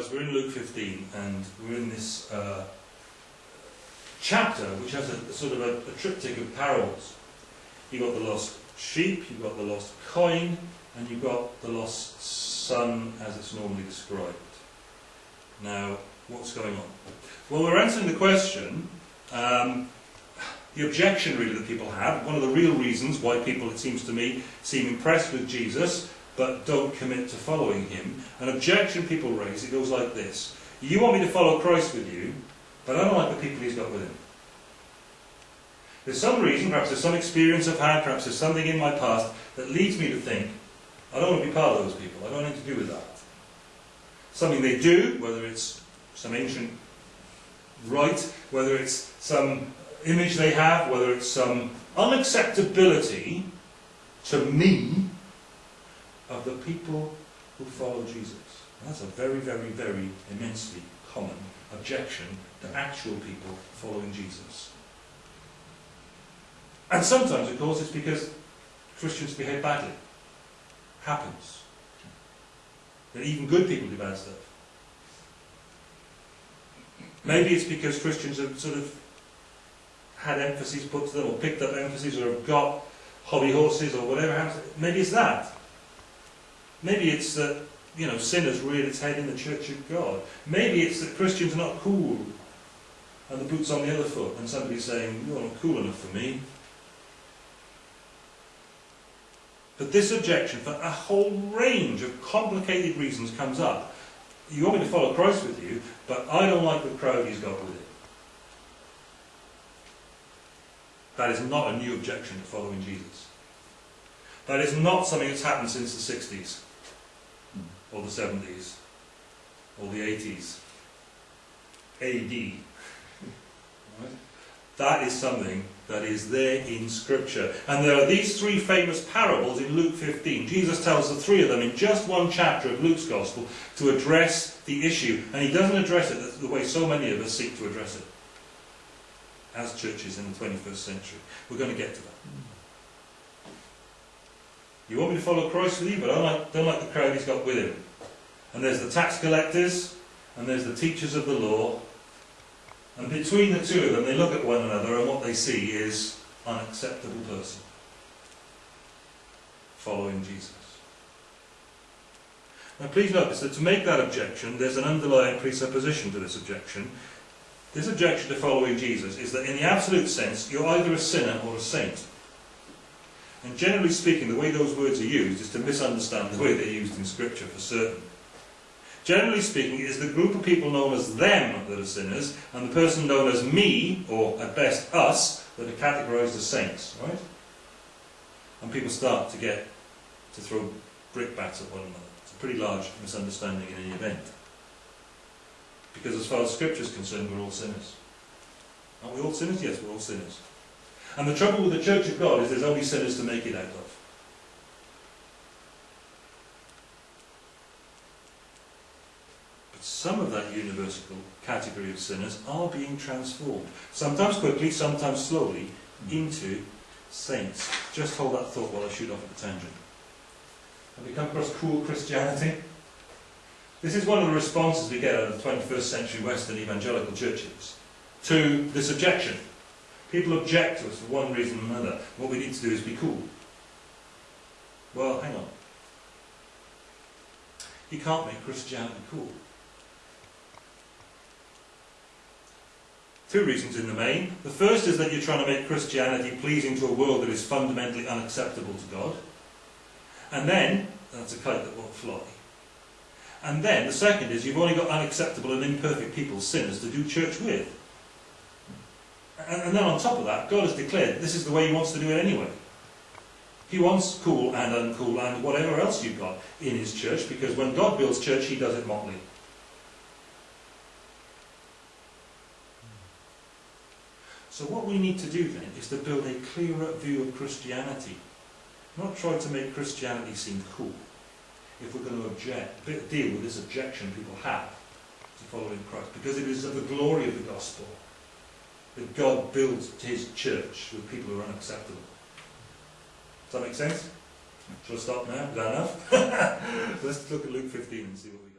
Right, we're in Luke 15, and we're in this uh, chapter which has a, a sort of a, a, triptych of parables. You've got the lost sheep, you've got the lost coin, and you've got the lost son as it's normally described. Now, what's going on? Well, we're answering the question, um, the objection really that people have, one of the real reasons why people, it seems to me, seem impressed with Jesus but don't commit to following him. An objection people raise, it goes like this. You want me to follow Christ with you, but I don't like the people he's got with him. There's some reason, perhaps there's some experience I've had, perhaps there's something in my past that leads me to think, I don't want to be part of those people, I don't want to do with that. Something they do, whether it's some ancient rite, whether it's some image they have, whether it's some unacceptability to me of the people who follow Jesus. And that's a very, very, very immensely common objection to actual people following Jesus. And sometimes, of course, it's because Christians behave badly. Happens. That even good people do bad stuff. Maybe it's because Christians have sort of had emphases put to them, or picked up emphases, or have got hobby horses, or whatever happens. Maybe it's that. Maybe it's that, you know, sin has reared its head in the church of God. Maybe it's that Christians are not cool, and the boot's on the other foot, and somebody's saying, you're not cool enough for me. But this objection, for a whole range of complicated reasons, comes up. You want me to follow Christ with you, but I don't like the crowd he's got with it. That is not a new objection to following Jesus. That is not something that's happened since the 60s, or the 70s, or the 80s. AD. Right? That is something that is there in Scripture. And there are these three famous parables in Luke 15. Jesus tells the three of them in just one chapter of Luke's Gospel to address the issue. And he doesn't address it the way so many of us seek to address it as churches in the 21st century. We're going to get to that. You want me to follow Christ with you, but I don't like, don't like the crowd he's got with him. And there's the tax collectors, and there's the teachers of the law, and between the two of them, they look at one another and what they see is an unacceptable person following Jesus. Now please notice that to make that objection, there's an underlying presupposition to this objection. This objection to following Jesus is that in the absolute sense, you're either a sinner or a saint. And generally speaking, the way those words are used is to misunderstand the way they're used in Scripture for certain. Generally speaking, it is the group of people known as them that are sinners, and the person known as me, or at best us, that are categorized as saints, right? And people start to get to throw brickbats at one another. It's a pretty large misunderstanding in any event. Because as far as Scripture is concerned, we're all sinners. Aren't we all sinners? Yes, we're all sinners. And the trouble with the Church of God is there's only sinners to make it out of. But some of that universal category of sinners are being transformed, sometimes quickly, sometimes slowly, into saints. Just hold that thought while I shoot off at the tangent. Have we come across cool Christianity? This is one of the responses we get out of the 21st century Western evangelical churches to this objection. People object to us for one reason or another. What we need to do is be cool. Well, hang on. You can't make Christianity cool. Two reasons in the main. The first is that you're trying to make Christianity pleasing to a world that is fundamentally unacceptable to God. And then, that's a kite that won't fly. And then, the second is you've only got unacceptable and imperfect people, sinners, to do church with. And, and then on top of that, God has declared this is the way He wants to do it anyway. He wants cool and uncool and whatever else you've got in His church, because when God builds church, He does it motley. So what we need to do then is to build a clearer view of Christianity. Not try to make Christianity seem cool. If we're going to object, deal with this objection people have to following Christ. Because it is of the glory of the gospel that God builds his church with people who are unacceptable. Does that make sense? Shall I stop now? Is that enough? Let's look at Luke 15 and see what we.